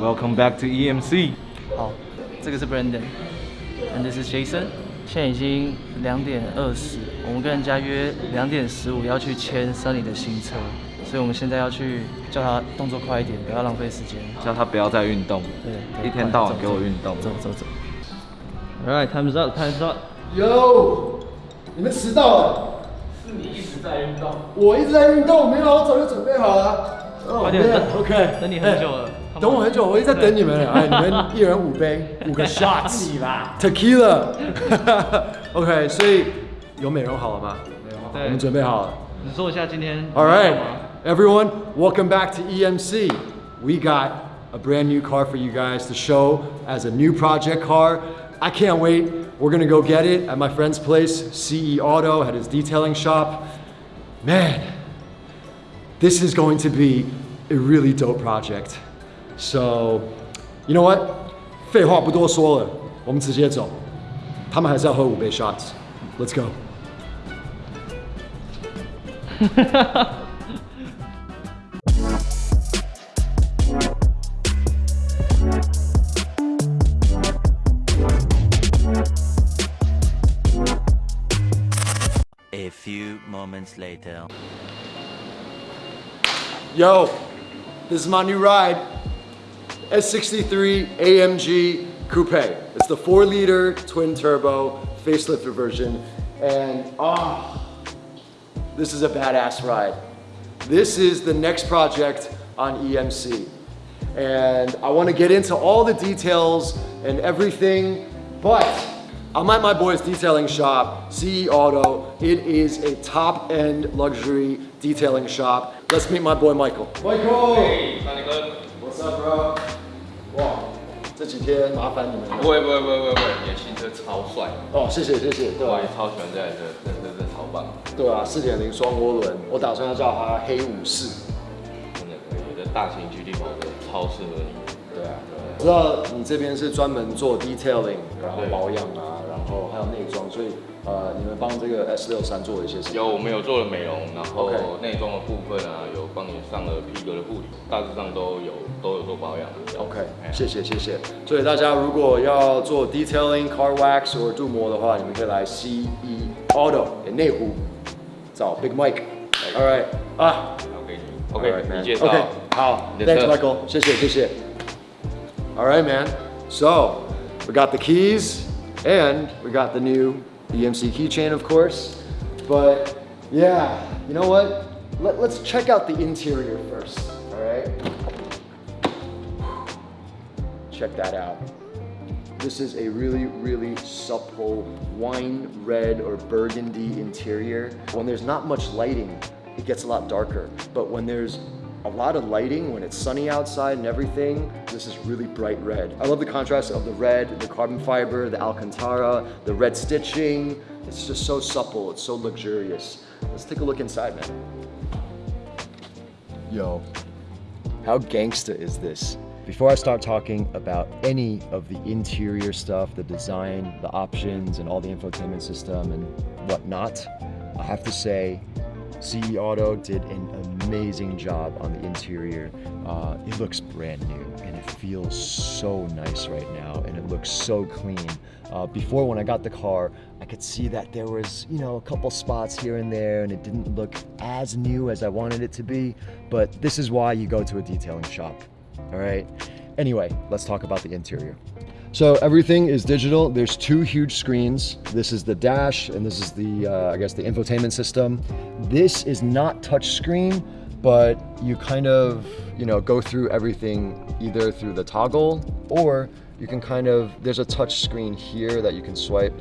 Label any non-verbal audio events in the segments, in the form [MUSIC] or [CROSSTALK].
Welcome back to EMC。好，这个是 Brandon，and this is Jason。现在已经两点二十，我们跟人家约两点十五要去签 Sunny 的新车，所以我们现在要去叫他动作快一点，不要浪费时间。叫他不要再运动，对，一天到晚给我运动。走走走。All right, time's up, time's up. Yo，你们迟到了。是你一直在运动。我一直在运动，没有，我早就准备好了。快点，OK，等你很久了。等我很久，我一直在等你们。哎，你们一人五杯，五个 [LAUGHS] shots，你啦，tequila。OK，[LAUGHS] 所以有美容好了吗？对，我们准备好了。你说一下今天。All right, everyone, welcome back to EMC. We got a brand new car for you guys to show as a new project car. I can't wait. We're gonna go get it at my friend's place, CE Auto, at his detailing shop. Man, this is going to be a really dope project. So, you know what? 废话不多说了，我们直接走。他们还是要喝五杯 shots。Let's go. A few moments later. Yo, this is my new ride. S63 AMG Coupe. It's the four liter twin turbo facelifted version. And ah, oh, this is a badass ride. This is the next project on EMC. And I wanna get into all the details and everything, but I'm at my boy's detailing shop, CE Auto. It is a top end luxury detailing shop. Let's meet my boy Michael. Michael! Hey, What's up, bro? 这几天麻烦你们了。不会不会不会不会不会，你的新车超帅，哦，谢谢谢谢，对啊我也，超喜欢这台车，真的真超棒，对啊，四点零双涡轮，我打算要叫它黑武士。真的可以，我觉得大型 GT 跑车超适合你。对啊，我知道你这边是专门做 detailing，然后保养啊，然后还有内装，所以呃，你们帮这个 S 六三做了一些什么？有，我们有做了美容，然后内装的部分啊，有帮你上了皮革的护理，大致上都有都有做保养。 OK，哎谢谢谢谢。所以大家如果要做 detailing、car wax 或者镀膜的话，你们可以来 CE Auto 给内湖找 Big Mike。All right 啊交给你 All right, ，OK， man. 你介绍。 OK，好你的，Thanks 车 Michael，谢谢谢谢。All right, man. So we got the keys and we got the new EMC keychain, of course. But yeah, you know what? Let, let's check out the interior first. All right. Check that out. This is a really, really supple wine red or burgundy interior. When there's not much lighting, it gets a lot darker. But when there's a lot of lighting, when it's sunny outside and everything, this is really bright red. I love the contrast of the red, the carbon fiber, the Alcantara, the red stitching. It's just so supple, it's so luxurious. Let's take a look inside, man. Yo, how gangsta is this? Before I start talking about any of the interior stuff, the design, the options, and all the infotainment system and whatnot, I have to say CE Auto did an amazing job on the interior. Uh, it looks brand new and it feels so nice right now and it looks so clean. Uh, before when I got the car, I could see that there was, you know, a couple spots here and there and it didn't look as new as I wanted it to be, but this is why you go to a detailing shop, all right? Anyway, let's talk about the interior. So everything is digital. There's two huge screens. This is the dash and this is the, uh, I guess the infotainment system. This is not touch screen, but you kind of, you know, go through everything either through the toggle or you can kind of, there's a touch screen here that you can swipe.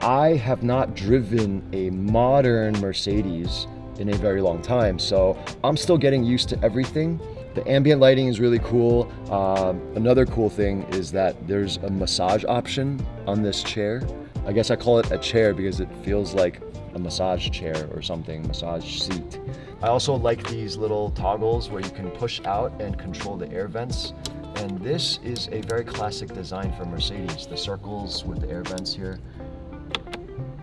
I have not driven a modern Mercedes in a very long time, so I'm still getting used to everything. The ambient lighting is really cool. Um, another cool thing is that there's a massage option on this chair. I guess I call it a chair because it feels like a massage chair or something, massage seat. I also like these little toggles where you can push out and control the air vents. And this is a very classic design for Mercedes. The circles with the air vents here.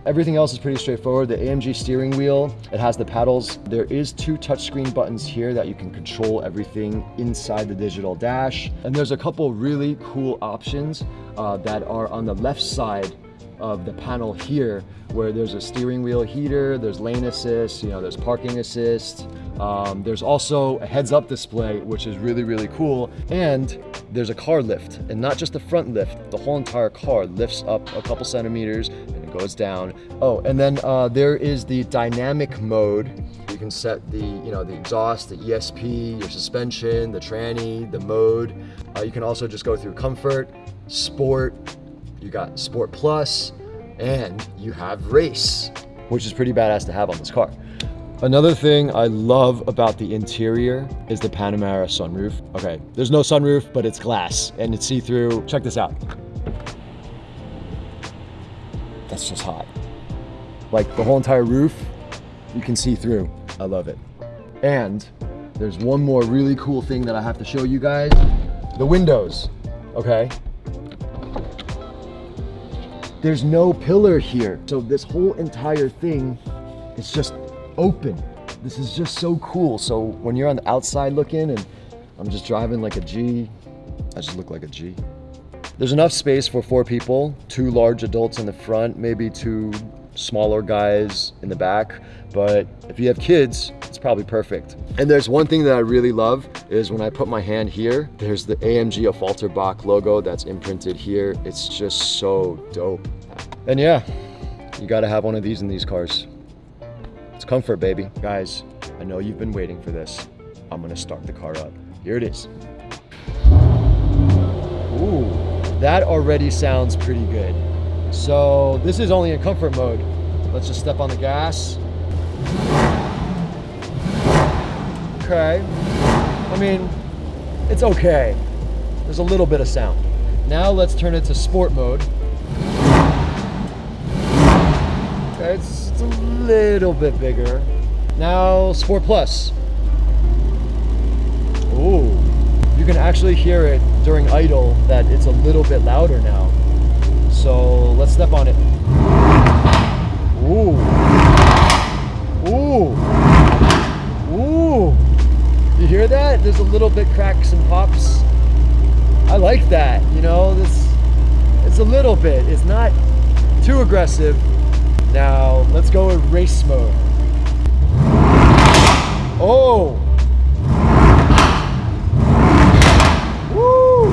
Everything else is pretty straightforward. The AMG steering wheel, it has the paddles. There is two touchscreen buttons here that you can control everything inside the digital dash. And there's a couple really cool options uh, that are on the left side of the panel here where there's a steering wheel heater, there's lane assist, you know, there's parking assist. Um, there's also a heads up display, which is really, really cool. And there's a car lift and not just the front lift, the whole entire car lifts up a couple centimeters and goes down. Oh, and then uh, there is the dynamic mode. You can set the, you know, the exhaust, the ESP, your suspension, the tranny, the mode. Uh, you can also just go through comfort, sport, you got Sport Plus, and you have Race, which is pretty badass to have on this car. Another thing I love about the interior is the panorama sunroof. Okay, there's no sunroof, but it's glass and it's see-through. Check this out. That's just hot. Like the whole entire roof, you can see through. I love it. And there's one more really cool thing that I have to show you guys. The windows, okay? There's no pillar here. So this whole entire thing is just open. This is just so cool. So when you're on the outside looking and I'm just driving like a G, I just look like a G. There's enough space for four people, two large adults in the front, maybe two smaller guys in the back. But if you have kids, it's probably perfect. And there's one thing that I really love is when I put my hand here, there's the AMG Affalterbach logo that's imprinted here. It's just so dope. And yeah, you gotta have one of these in these cars. It's comfort, baby. Guys, I know you've been waiting for this. I'm gonna start the car up. Here it is. Ooh, that already sounds pretty good. So this is only in comfort mode. Let's just step on the gas. Okay. I mean, it's okay. There's a little bit of sound. Now let's turn it to sport mode. Okay, it's, it's a little bit bigger. Now Sport Plus. Ooh, you can actually hear it during idle that it's a little bit louder now. So let's step on it. Ooh. Ooh. Ooh. You hear that? There's a little bit cracks and pops. I like that, you know, this it's a little bit. It's not too aggressive. Now let's go in race mode. Oh! Woo!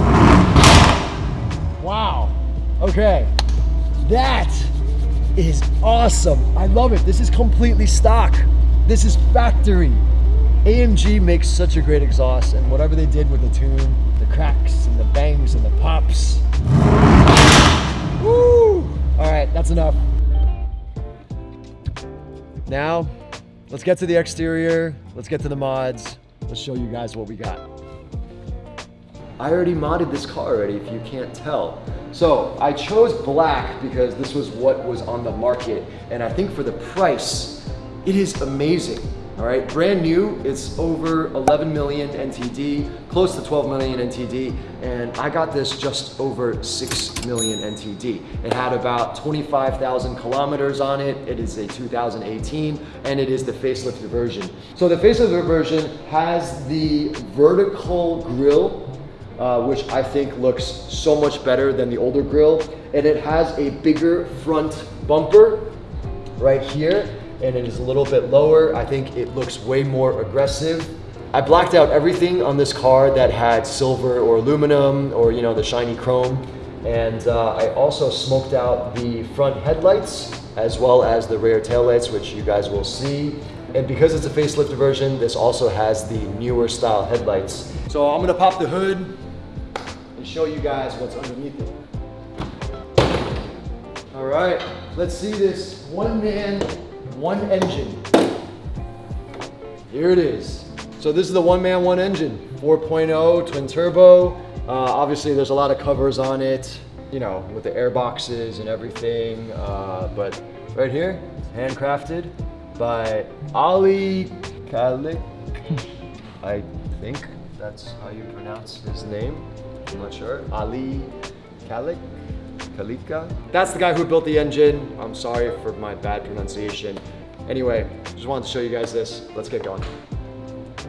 Wow. Okay. That is awesome. I love it. This is completely stock. This is factory. AMG makes such a great exhaust and whatever they did with the tune, the cracks and the bangs and the pops. Woo! All right, that's enough. Now, let's get to the exterior. Let's get to the mods. Let's show you guys what we got. I already modded this car already, if you can't tell. So I chose black because this was what was on the market. And I think for the price, it is amazing. All right, brand new, it's over 11 million NTD, close to 12 million NTD, and I got this just over 6 million NTD. It had about 25,000 kilometers on it. It is a 2018, and it is the facelift version. So the facelift version has the vertical grille uh, which I think looks so much better than the older grill. And it has a bigger front bumper right here, and it is a little bit lower. I think it looks way more aggressive. I blacked out everything on this car that had silver or aluminum or, you know, the shiny chrome. And uh, I also smoked out the front headlights as well as the rear taillights, which you guys will see. And because it's a facelift version, this also has the newer style headlights. So I'm gonna pop the hood, and show you guys what's underneath it. All right, let's see this one man, one engine. Here it is. So this is the one man, one engine, 4.0 twin turbo. Uh, obviously there's a lot of covers on it, you know, with the air boxes and everything. Uh, but right here, handcrafted by Ali Kalik. [LAUGHS] I think that's how you pronounce his name. I'm not sure. Ali Kalik? Pelitka. That's the guy who built the engine. I'm sorry for my bad pronunciation. Anyway, just wanted to show you guys this. Let's get going.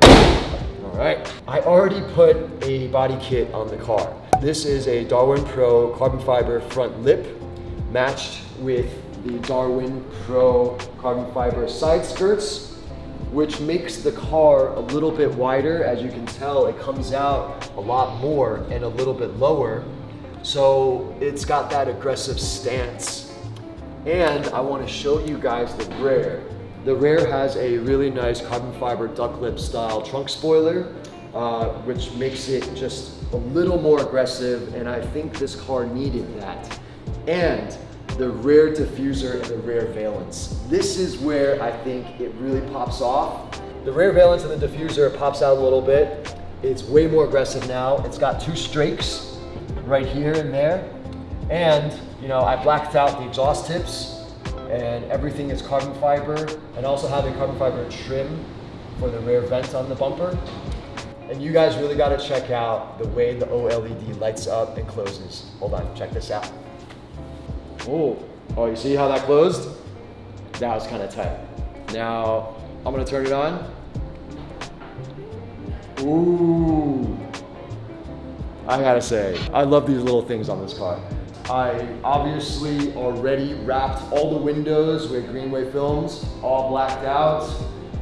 All right, I already put a body kit on the car. This is a Darwin Pro carbon fiber front lip matched with the Darwin Pro carbon fiber side skirts, which makes the car a little bit wider. As you can tell, it comes out a lot more and a little bit lower. So it's got that aggressive stance. And I wanna show you guys the rear. The rear has a really nice carbon fiber duck lip style trunk spoiler, uh, which makes it just a little more aggressive. And I think this car needed that. And the rear diffuser and the rear valence. This is where I think it really pops off. The rear valence and the diffuser pops out a little bit. It's way more aggressive now. It's got two strakes right here and there. And, you know, I blacked out the exhaust tips and everything is carbon fiber and also have a carbon fiber trim for the rear vent on the bumper. And you guys really gotta check out the way the OLED lights up and closes. Hold on, check this out. Oh, oh, you see how that closed? That was kind of tight. Now, I'm gonna turn it on. Ooh. I gotta say, I love these little things on this car. I obviously already wrapped all the windows with Greenway films, all blacked out.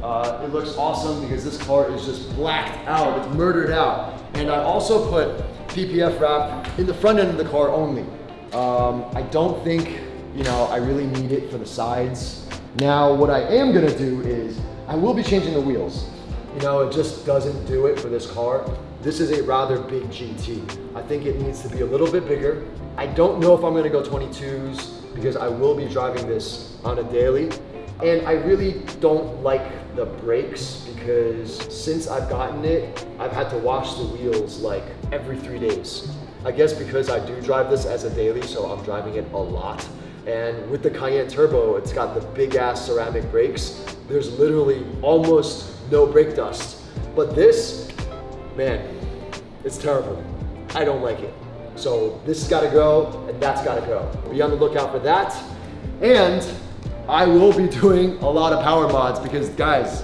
Uh, it looks awesome because this car is just blacked out, it's murdered out. And I also put PPF wrap in the front end of the car only. Um, I don't think, you know, I really need it for the sides. Now, what I am gonna do is, I will be changing the wheels. You know, it just doesn't do it for this car. This is a rather big GT. I think it needs to be a little bit bigger. I don't know if I'm gonna go 22s because I will be driving this on a daily. And I really don't like the brakes because since I've gotten it, I've had to wash the wheels like every three days. I guess because I do drive this as a daily, so I'm driving it a lot. And with the Cayenne Turbo, it's got the big ass ceramic brakes. There's literally almost no brake dust. But this, man, it's terrible. I don't like it. So this has gotta go, and that's gotta go. Be on the lookout for that. And I will be doing a lot of power mods because guys,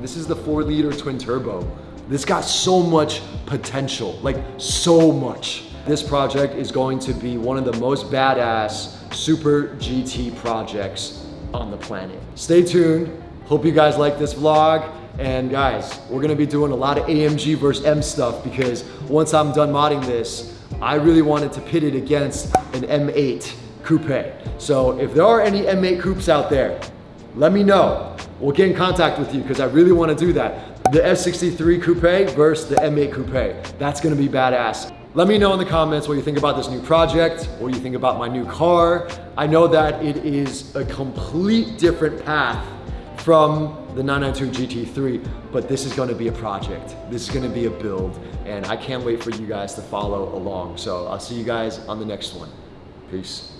this is the four liter twin turbo. This got so much potential, like so much. This project is going to be one of the most badass super GT projects on the planet. Stay tuned. Hope you guys like this vlog. And guys, we're gonna be doing a lot of AMG versus M stuff because once I'm done modding this, I really wanted to pit it against an M8 coupe. So if there are any M8 coupes out there, let me know. We'll get in contact with you because I really want to do that. The S63 coupe versus the M8 coupe. That's gonna be badass. Let me know in the comments what you think about this new project, what you think about my new car. I know that it is a complete different path from the 992 GT3, but this is gonna be a project. This is gonna be a build, and I can't wait for you guys to follow along. So I'll see you guys on the next one. Peace.